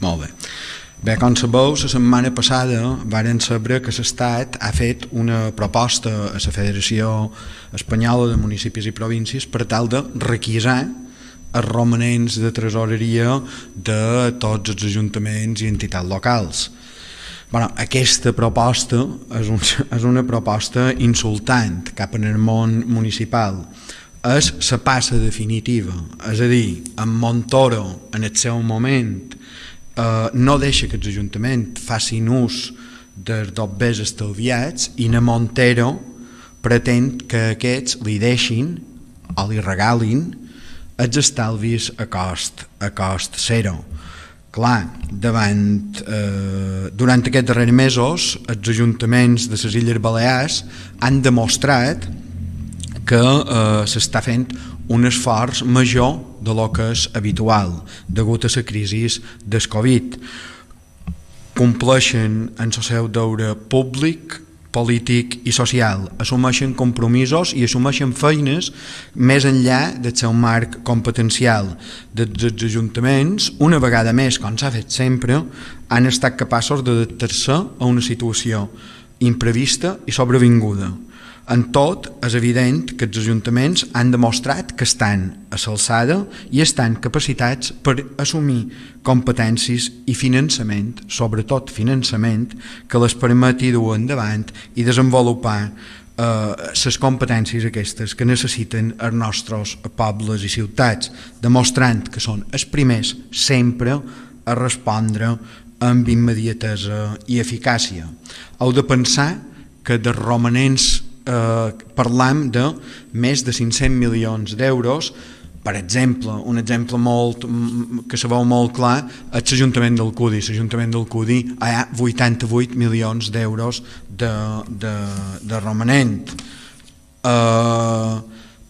Molt bé. Bé, com sabeu, la setmana passada varen saber que l'Estat ha fet una proposta a la Federació Espanyola de Municipis i Províncies per tal de requisar els romanents de tresoreria de tots els ajuntaments i entitats locals. Bueno, aquesta proposta és, un, és una proposta insultant cap en el món municipal. És la passa definitiva, és a dir, en Montoro, en el seu moment, eh, no deixa que els ajuntaments facin ús dels dobbers estalviats i na Montero pretén que aquests li deixin o li regalin els estalvis a cost, a cost zero. Clar, davant, eh, durant aquests darrers mesos els ajuntaments de les Illes Balears han demostrat que eh, s'està fent un esforç major de lo que és habitual degut a la crisi del Covid. Compleixen en el seu deure públic, polític i social, assumeixen compromisos i assumeixen feines més enllà del seu marc competencial. Dels ajuntaments, una vegada més, com s'ha fet sempre, han estat capaços d'adaptar-se a una situació imprevista i sobrevinguda en tot, és evident que els ajuntaments han demostrat que estan a l'alçada i estan capacitats per assumir competències i finançament, sobretot finançament, que les permeti dur endavant i desenvolupar les eh, competències aquestes que necessiten els nostres pobles i ciutats, demostrant que són els primers sempre a respondre amb immediatesa i eficàcia. Heu de pensar que de romanents eh, parlam de més de 500 milions d'euros per exemple, un exemple molt, que se veu molt clar és l'Ajuntament del Cudi. L'Ajuntament del Cudi hi ha 88 milions d'euros de, de, de romanent. Eh,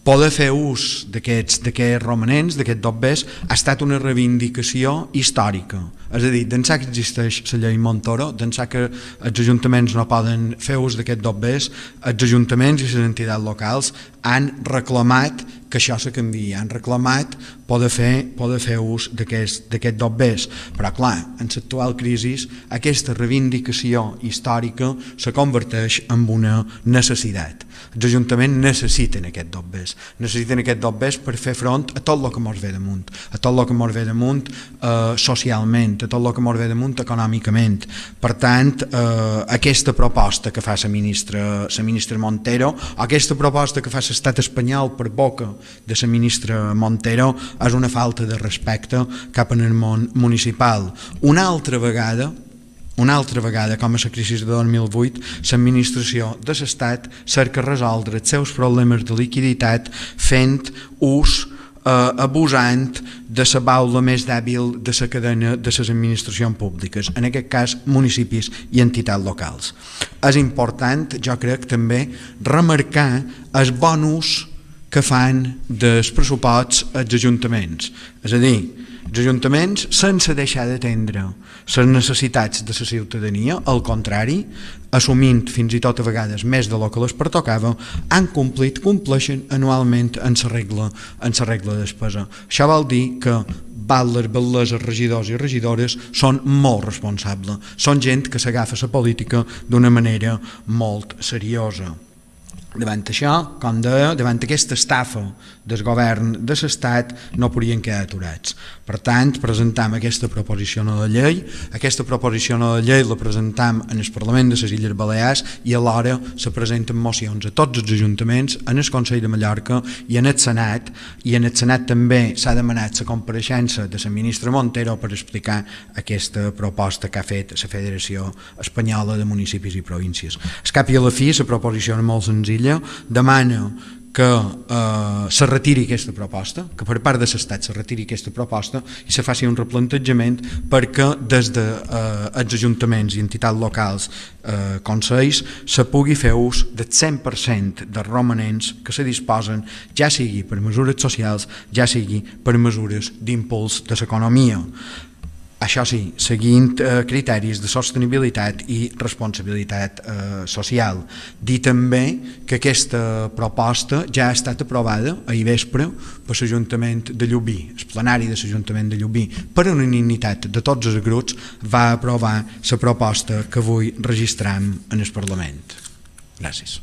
poder fer ús d'aquests romanents, d'aquests dobbers, ha estat una reivindicació històrica. És a dir, d'ençà que existeix la llei Montoro, d'ençà que els ajuntaments no poden fer ús d'aquests dobbers, els ajuntaments i les entitats locals han reclamat que això se canvi, han reclamat poder fer, poder fer ús d'aquest dobbers. Però clar, en l'actual crisi aquesta reivindicació històrica se converteix en una necessitat. Els ajuntaments necessiten aquest dobbers, necessiten aquest dobbers per fer front a tot el que ens ve damunt, a tot el que ens ve damunt eh, socialment, a tot el que ens ve damunt econòmicament. Per tant, eh, aquesta proposta que fa la ministra, la ministra Montero, aquesta proposta que fa l'estat espanyol per boca de la ministra Montero és una falta de respecte cap en el món municipal. Una altra vegada, una altra vegada, com a la crisi de 2008, l'administració de l'Estat cerca resoldre els seus problemes de liquiditat fent ús eh, abusant de la baula més dèbil de la cadena de les administracions públiques, en aquest cas municipis i entitats locals. És important, jo crec, també remarcar el bonus que fan dels pressuposts als ajuntaments. És a dir, els ajuntaments, sense deixar d'atendre les necessitats de la ciutadania, al contrari, assumint fins i tot a vegades més de lo que les pertocava, han complit, compleixen anualment en la regla, en la regla de despesa. Això vol dir que batlles, batleses, regidors i regidores són molt responsables. Són gent que s'agafa la política d'una manera molt seriosa. Davant això, com deia, davant aquesta estafa del govern de l'Estat no podien quedar aturats. Per tant, presentam aquesta proposició no de llei, aquesta proposició no de llei la presentam en el Parlament de les Illes Balears i alhora se presenten mocions a tots els ajuntaments, en el Consell de Mallorca i en el Senat, i en el Senat també s'ha demanat la compareixença de la ministra Montero per explicar aquesta proposta que ha fet la Federació Espanyola de Municipis i Províncies. Es cap i a la fi, la proposició és molt senzilla, demana que eh, se retiri aquesta proposta, que per part de l'Estat se retiri aquesta proposta i se faci un replantejament perquè des de, eh, ajuntaments i entitats locals eh, consells se pugui fer ús del 100% dels romanents que se disposen, ja sigui per mesures socials, ja sigui per mesures d'impuls de l'economia. Això sí, seguint eh, criteris de sostenibilitat i responsabilitat eh, social. Dir també que aquesta proposta ja ha estat aprovada ahir vespre per l'Ajuntament de Llubí, el plenari de l'Ajuntament de Llubí, per unanimitat de tots els grups va aprovar la proposta que avui registram en el Parlament. Gràcies.